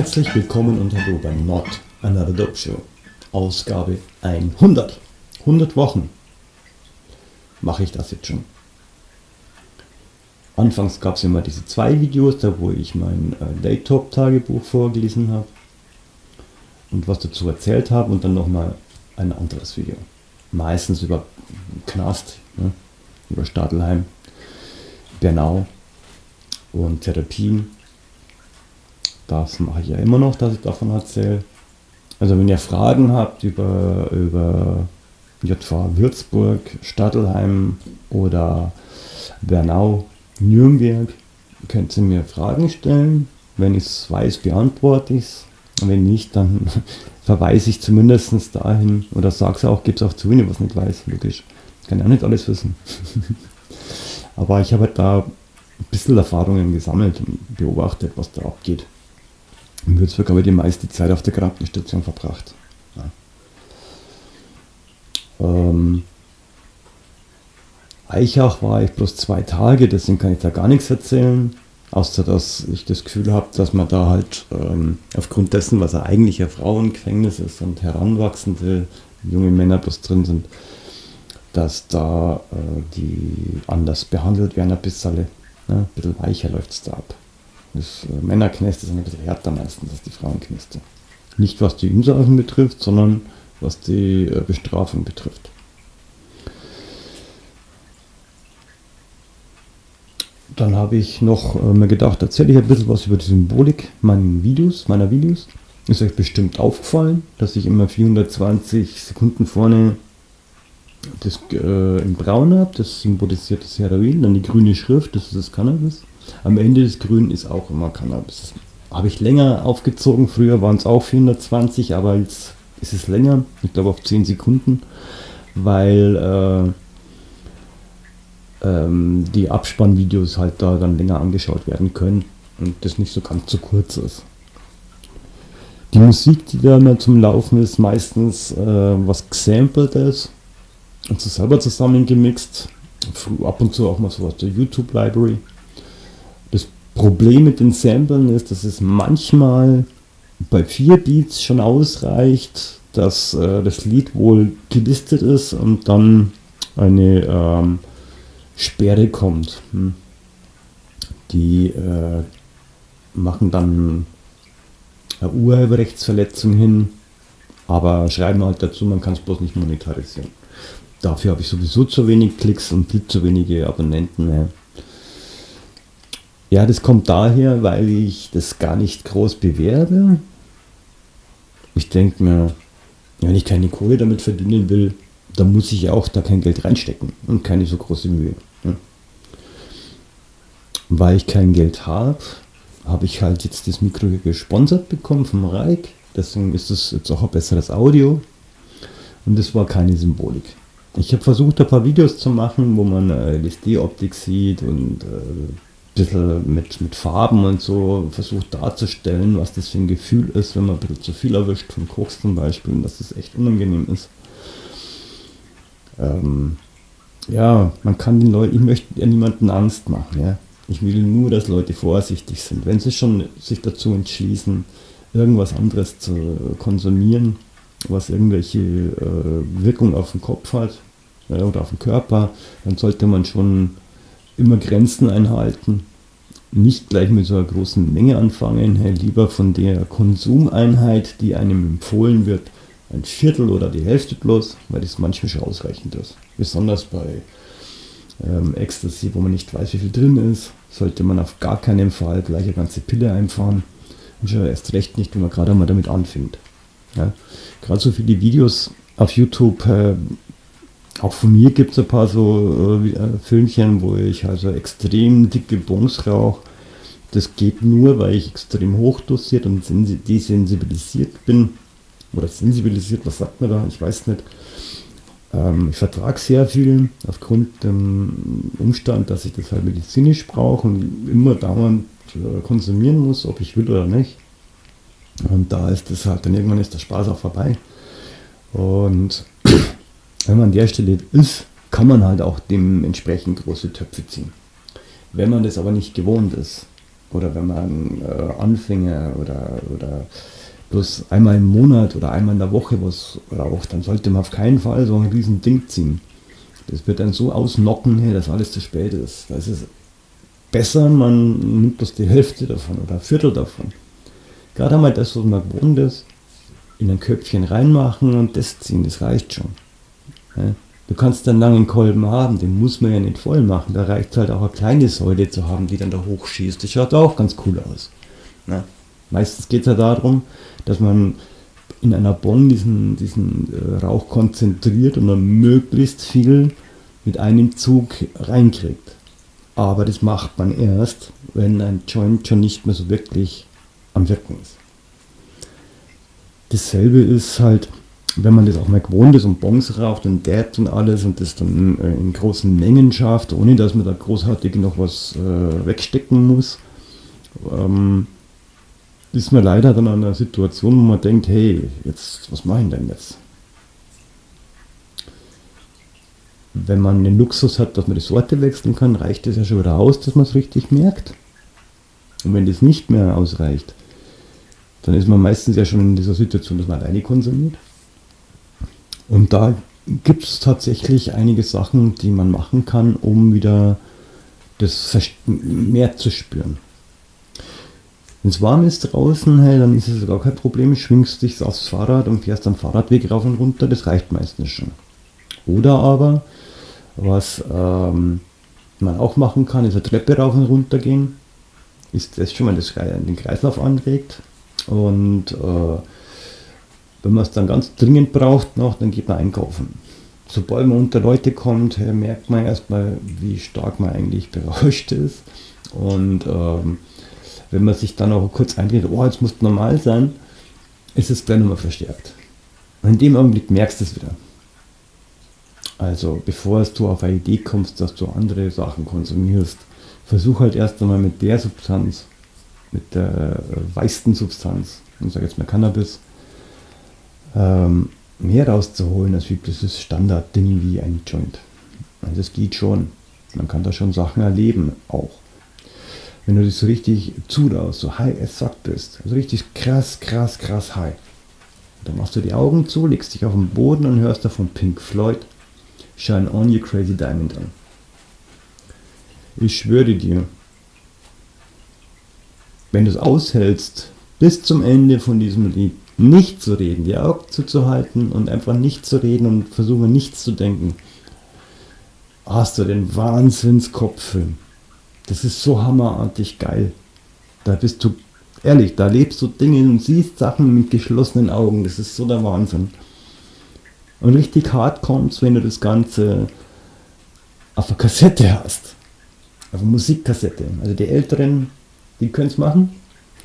Herzlich willkommen und hallo bei Not Another Dope Show. Ausgabe 100. 100 Wochen mache ich das jetzt schon. Anfangs gab es immer diese zwei Videos, da wo ich mein äh, Daytop Tagebuch vorgelesen habe und was dazu erzählt habe und dann nochmal ein anderes Video. Meistens über Knast, ne? über Stadelheim, Bernau und Therapien. Das mache ich ja immer noch, dass ich davon erzähle. Also wenn ihr Fragen habt über, über JV Würzburg, Stadelheim oder Bernau, Nürnberg, könnt ihr mir Fragen stellen. Wenn ich es weiß, beantworte ich es. Wenn nicht, dann verweise ich zumindest dahin oder sage es auch, gebe es auch zu, wenn ich was nicht weiß, logisch. Kann ja nicht alles wissen. Aber ich habe halt da ein bisschen Erfahrungen gesammelt und beobachtet, was da abgeht. In Würzburg habe ich die meiste Zeit auf der Krankenstation verbracht. Ja. Ähm, Eichach war ich bloß zwei Tage, deswegen kann ich da gar nichts erzählen. Außer dass ich das Gefühl habe, dass man da halt ähm, aufgrund dessen, was er eigentlich ein Frauengefängnis ist und heranwachsende junge Männer bloß drin sind, dass da äh, die anders behandelt werden, ein bisschen, ne? ein bisschen weicher läuft es da ab. Das äh, Männerknäste sind ein bisschen härter meistens als die Frauenknäste. Nicht was die Insassen betrifft, sondern was die äh, Bestrafung betrifft. Dann habe ich noch äh, mir gedacht, erzähle ich ein bisschen was über die Symbolik meiner Videos, meiner Videos. Ist euch bestimmt aufgefallen, dass ich immer 420 Sekunden vorne das äh, in Braun habe, das symbolisiert das Heroin, dann die grüne Schrift, das ist das Cannabis. Am Ende des Grünen ist auch immer Cannabis. Habe ich länger aufgezogen, früher waren es auch 420, aber jetzt ist es länger, ich glaube auf 10 Sekunden, weil äh, ähm, die Abspannvideos halt da dann länger angeschaut werden können und das nicht so ganz so kurz ist. Die Musik, die da immer zum Laufen ist, meistens äh, was gesampelt ist und so selber zusammengemixt. Ab und zu auch mal so aus der YouTube Library. Das Problem mit den Samplen ist, dass es manchmal bei vier Beats schon ausreicht, dass äh, das Lied wohl gelistet ist und dann eine ähm, Sperre kommt. Hm. Die äh, machen dann eine Urheberrechtsverletzung hin, aber schreiben halt dazu, man kann es bloß nicht monetarisieren. Dafür habe ich sowieso zu wenig Klicks und viel zu wenige Abonnenten. Ja. Ja, das kommt daher, weil ich das gar nicht groß bewerbe. Ich denke mir, wenn ich keine Kohle damit verdienen will, dann muss ich auch da kein Geld reinstecken und keine so große Mühe. Ja. Weil ich kein Geld habe, habe ich halt jetzt das Mikro gesponsert bekommen vom Reik. Deswegen ist es jetzt auch ein besseres Audio. Und das war keine Symbolik. Ich habe versucht, ein paar Videos zu machen, wo man äh, LSD-Optik sieht und äh, bisschen mit, mit Farben und so versucht darzustellen, was das für ein Gefühl ist, wenn man ein bisschen zu viel erwischt, von Koks zum Beispiel, und dass das echt unangenehm ist. Ähm, ja, man kann den Leuten, ich möchte ja niemanden Angst machen, ja. Ich will nur, dass Leute vorsichtig sind. Wenn sie schon sich dazu entschließen, irgendwas anderes zu konsumieren, was irgendwelche äh, Wirkung auf den Kopf hat äh, oder auf den Körper, dann sollte man schon immer Grenzen einhalten. Nicht gleich mit so einer großen Menge anfangen, lieber von der Konsumeinheit, die einem empfohlen wird, ein Viertel oder die Hälfte bloß, weil das manchmal schon ausreichend ist. Besonders bei ähm, Ecstasy, wo man nicht weiß, wie viel drin ist, sollte man auf gar keinen Fall gleich eine ganze Pille einfahren. Und schon erst recht nicht, wenn man gerade mal damit anfängt. Ja. Gerade so viele Videos auf YouTube, äh, auch von mir gibt es ein paar so äh, äh, Filmchen, wo ich also extrem dicke Bons rauche. Das geht nur, weil ich extrem hochdosiert und desensibilisiert bin. Oder sensibilisiert, was sagt man da? Ich weiß nicht. Ähm, ich vertrage sehr viel aufgrund dem Umstand, dass ich das halt medizinisch brauche und immer dauernd äh, konsumieren muss, ob ich will oder nicht. Und da ist das halt, dann irgendwann ist der Spaß auch vorbei. Und wenn man an der Stelle ist, kann man halt auch dementsprechend große Töpfe ziehen. Wenn man das aber nicht gewohnt ist, oder wenn man äh, Anfänger oder, oder bloß einmal im Monat oder einmal in der Woche was raucht, dann sollte man auf keinen Fall so ein riesen Ding ziehen. Das wird dann so ausnocken, dass alles zu spät ist. Da ist es besser, man nimmt bloß die Hälfte davon oder ein Viertel davon. Gerade einmal das, was man gewohnt ist, in ein Köpfchen reinmachen und das ziehen, das reicht schon. Du kannst einen langen Kolben haben, den muss man ja nicht voll machen. Da reicht halt auch eine kleine Säule zu haben, die dann da hochschießt. Das schaut auch ganz cool aus. Ja? Meistens geht es ja darum, dass man in einer Bon diesen, diesen äh, Rauch konzentriert und dann möglichst viel mit einem Zug reinkriegt. Aber das macht man erst, wenn ein Joint schon nicht mehr so wirklich am Wirken ist. Dasselbe ist halt, wenn man das auch mal gewohnt ist und Bongs raucht und Dabs und alles und das dann äh, in großen Mengen schafft, ohne dass man da großartig noch was äh, wegstecken muss, ähm, ist man leider dann an einer Situation, wo man denkt, hey, jetzt, was mache ich denn jetzt? Wenn man den Luxus hat, dass man die Sorte wechseln kann, reicht es ja schon wieder aus, dass man es richtig merkt. Und wenn das nicht mehr ausreicht, dann ist man meistens ja schon in dieser Situation, dass man alleine konsumiert. Und da gibt es tatsächlich einige Sachen, die man machen kann, um wieder das mehr zu spüren. Wenn es warm ist draußen, hey, dann ist es gar kein Problem. Schwingst dich aufs Fahrrad und fährst am Fahrradweg rauf und runter, das reicht meistens schon. Oder aber, was ähm, man auch machen kann, ist eine Treppe rauf und runter gehen. Ist das schon mal das, den Kreislauf anregt. Und äh, wenn man es dann ganz dringend braucht noch, dann geht man einkaufen. Sobald man unter Leute kommt, merkt man erstmal, wie stark man eigentlich berauscht ist. Und ähm, wenn man sich dann auch kurz einredet, oh, jetzt muss normal sein, ist es gleich nochmal verstärkt. Und in dem Augenblick merkst du es wieder. Also bevor du auf eine Idee kommst, dass du andere Sachen konsumierst, versuch halt erst einmal mit der Substanz, mit der äh, weißen Substanz, ich sage jetzt mal Cannabis, ähm, mehr rauszuholen als wie dieses Standardding wie ein Joint. Also es geht schon. Man kann da schon Sachen erleben auch wenn du dich so richtig zudaust, so high as fuck bist, also richtig krass, krass, krass high. Dann machst du die Augen zu, legst dich auf den Boden und hörst davon Pink Floyd Shine On You Crazy Diamond an. Ich schwöre dir, wenn du es aushältst, bis zum Ende von diesem Lied nicht zu reden, die Augen zuzuhalten und einfach nicht zu reden und versuchen nichts zu denken, hast du den Wahnsinnskopffilm. Das ist so hammerartig geil. Da bist du, ehrlich, da lebst du Dinge und siehst Sachen mit geschlossenen Augen. Das ist so der Wahnsinn. Und richtig hart kommt's, wenn du das Ganze auf der Kassette hast. Auf einer Musikkassette. Also die Älteren, die können es machen.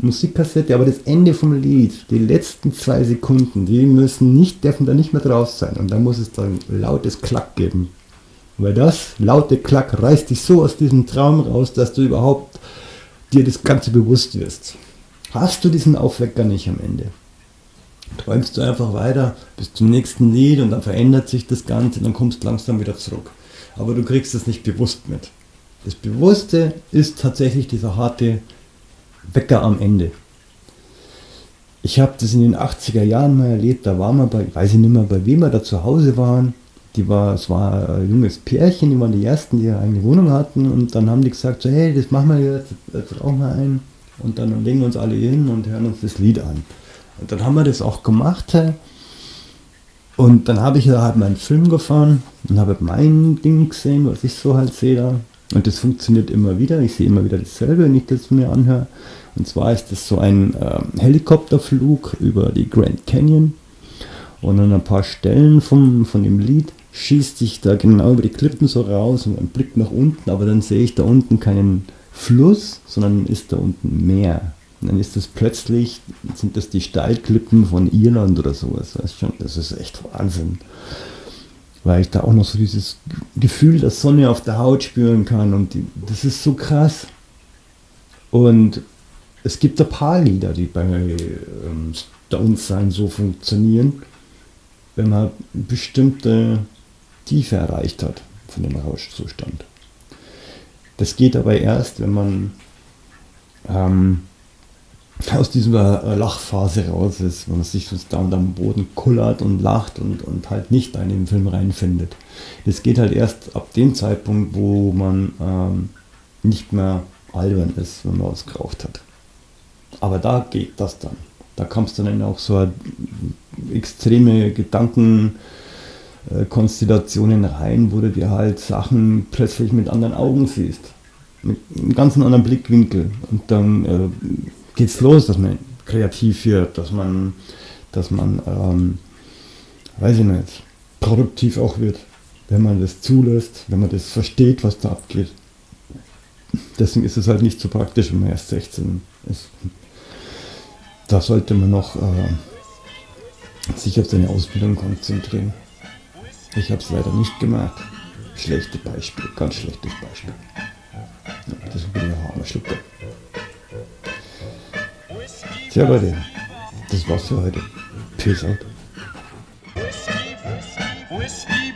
Musikkassette, aber das Ende vom Lied, die letzten zwei Sekunden, die müssen nicht, dürfen da nicht mehr drauf sein. Und da muss es dann lautes Klack geben. Weil das laute Klack reißt dich so aus diesem Traum raus, dass du überhaupt dir das Ganze bewusst wirst. Hast du diesen Aufwecker nicht am Ende? Träumst du einfach weiter bis zum nächsten Lied und dann verändert sich das Ganze, dann kommst du langsam wieder zurück. Aber du kriegst es nicht bewusst mit. Das Bewusste ist tatsächlich dieser harte Wecker am Ende. Ich habe das in den 80er Jahren mal erlebt, da waren wir bei, weiß ich nicht mehr, bei wem wir da zu Hause waren. Die war, es war ein junges Pärchen, die waren die ersten, die eigene Wohnung hatten. Und dann haben die gesagt, so, hey, das machen wir jetzt, jetzt rauchen wir ein. Und dann legen wir uns alle hin und hören uns das Lied an. Und dann haben wir das auch gemacht und dann habe ich da halt meinen Film gefahren und habe mein Ding gesehen, was ich so halt sehe da und das funktioniert immer wieder, ich sehe immer wieder dasselbe, wenn ich das mir anhöre und zwar ist das so ein äh, Helikopterflug über die Grand Canyon und an ein paar Stellen vom, von dem Lied schießt sich da genau über die Klippen so raus und ein Blick nach unten, aber dann sehe ich da unten keinen Fluss, sondern ist da unten Meer. Und dann ist das plötzlich, sind das die Steilklippen von Irland oder sowas. Weißt schon, das ist echt Wahnsinn. Weil ich da auch noch so dieses Gefühl der Sonne auf der Haut spüren kann und die, das ist so krass. Und es gibt ein paar Lieder, die bei ähm, Stones sein so funktionieren, wenn man bestimmte Tiefe erreicht hat von dem Rauschzustand. Das geht aber erst, wenn man ähm, aus dieser Lachphase raus ist, wo man sich so da und am Boden kullert und lacht und, und halt nicht in den Film reinfindet. Das geht halt erst ab dem Zeitpunkt, wo man ähm, nicht mehr albern ist, wenn man was geraucht hat. Aber da geht das dann. Da kommst du dann auch so extreme Gedankenkonstellationen rein, wo du dir halt Sachen plötzlich mit anderen Augen siehst. Mit einem ganz anderen Blickwinkel. Und dann äh, geht's los, dass man kreativ wird, dass man, dass man, ähm, weiß ich nicht, produktiv auch wird, wenn man das zulässt, wenn man das versteht, was da abgeht. Deswegen ist es halt nicht so praktisch, wenn man erst 16 ist. Da sollte man noch äh, sich auf seine Ausbildung konzentrieren. Ich habe es leider nicht gemacht. Schlechte Beispiel, ganz schlechtes Beispiel. Ja, das ich ein armer Schlucker. Tja, Leute, das war's für heute. Peace out. Whiskey